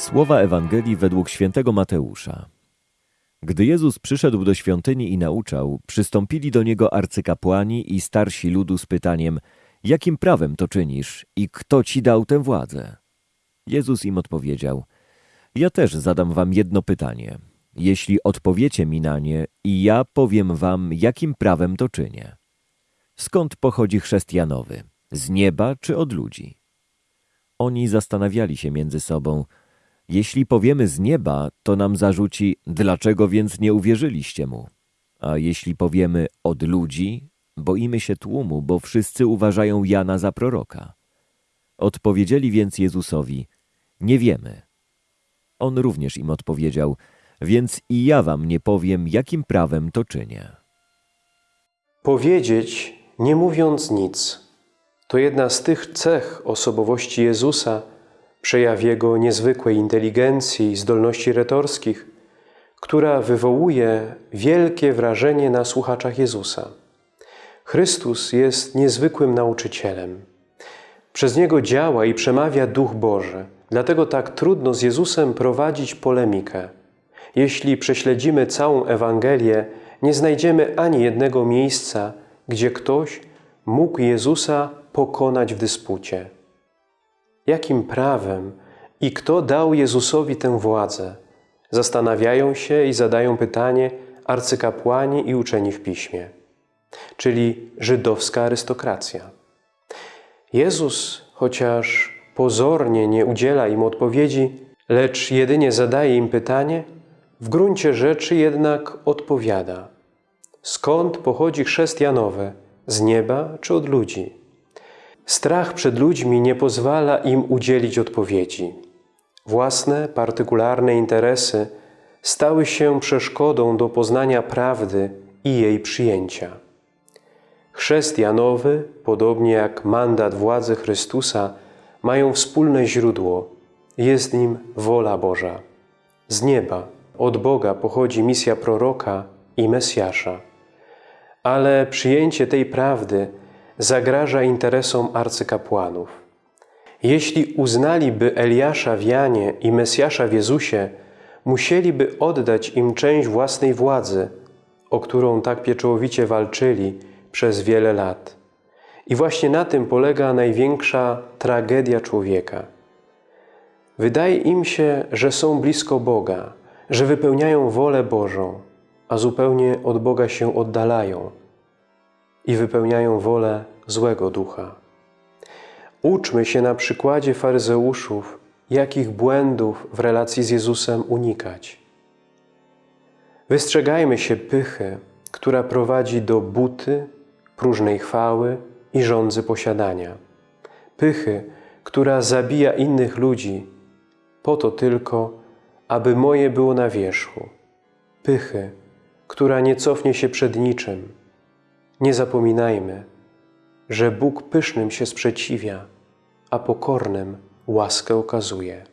Słowa Ewangelii według świętego Mateusza. Gdy Jezus przyszedł do świątyni i nauczał, przystąpili do niego arcykapłani i starsi ludu z pytaniem: Jakim prawem to czynisz i kto ci dał tę władzę? Jezus im odpowiedział: Ja też zadam wam jedno pytanie. Jeśli odpowiecie mi na nie, i ja powiem wam, jakim prawem to czynię. Skąd pochodzi chrzest Janowy? Z nieba czy od ludzi? Oni zastanawiali się między sobą. Jeśli powiemy z nieba, to nam zarzuci, dlaczego więc nie uwierzyliście mu? A jeśli powiemy od ludzi, boimy się tłumu, bo wszyscy uważają Jana za proroka. Odpowiedzieli więc Jezusowi, nie wiemy. On również im odpowiedział, więc i ja wam nie powiem, jakim prawem to czynię. Powiedzieć, nie mówiąc nic, to jedna z tych cech osobowości Jezusa, przejaw Jego niezwykłej inteligencji i zdolności retorskich, która wywołuje wielkie wrażenie na słuchaczach Jezusa. Chrystus jest niezwykłym nauczycielem. Przez Niego działa i przemawia Duch Boży, dlatego tak trudno z Jezusem prowadzić polemikę. Jeśli prześledzimy całą Ewangelię, nie znajdziemy ani jednego miejsca, gdzie ktoś mógł Jezusa pokonać w dyspucie. Jakim prawem i kto dał Jezusowi tę władzę? Zastanawiają się i zadają pytanie arcykapłani i uczeni w piśmie, czyli żydowska arystokracja. Jezus, chociaż pozornie nie udziela im odpowiedzi, lecz jedynie zadaje im pytanie, w gruncie rzeczy jednak odpowiada. Skąd pochodzi chrzest Janowy? Z nieba czy od ludzi? Strach przed ludźmi nie pozwala im udzielić odpowiedzi. Własne, partykularne interesy stały się przeszkodą do poznania prawdy i jej przyjęcia. Chrzest Janowy, podobnie jak mandat władzy Chrystusa, mają wspólne źródło. Jest nim wola Boża. Z nieba, od Boga pochodzi misja proroka i Mesjasza. Ale przyjęcie tej prawdy zagraża interesom arcykapłanów. Jeśli uznaliby Eliasza w Janie i Mesjasza w Jezusie, musieliby oddać im część własnej władzy, o którą tak pieczołowicie walczyli przez wiele lat. I właśnie na tym polega największa tragedia człowieka. Wydaje im się, że są blisko Boga, że wypełniają wolę Bożą, a zupełnie od Boga się oddalają i wypełniają wolę złego ducha. Uczmy się na przykładzie faryzeuszów, jakich błędów w relacji z Jezusem unikać. Wystrzegajmy się pychy, która prowadzi do buty, próżnej chwały i żądzy posiadania. Pychy, która zabija innych ludzi, po to tylko, aby moje było na wierzchu. Pychy, która nie cofnie się przed niczym. Nie zapominajmy, że Bóg pysznym się sprzeciwia, a pokornym łaskę okazuje.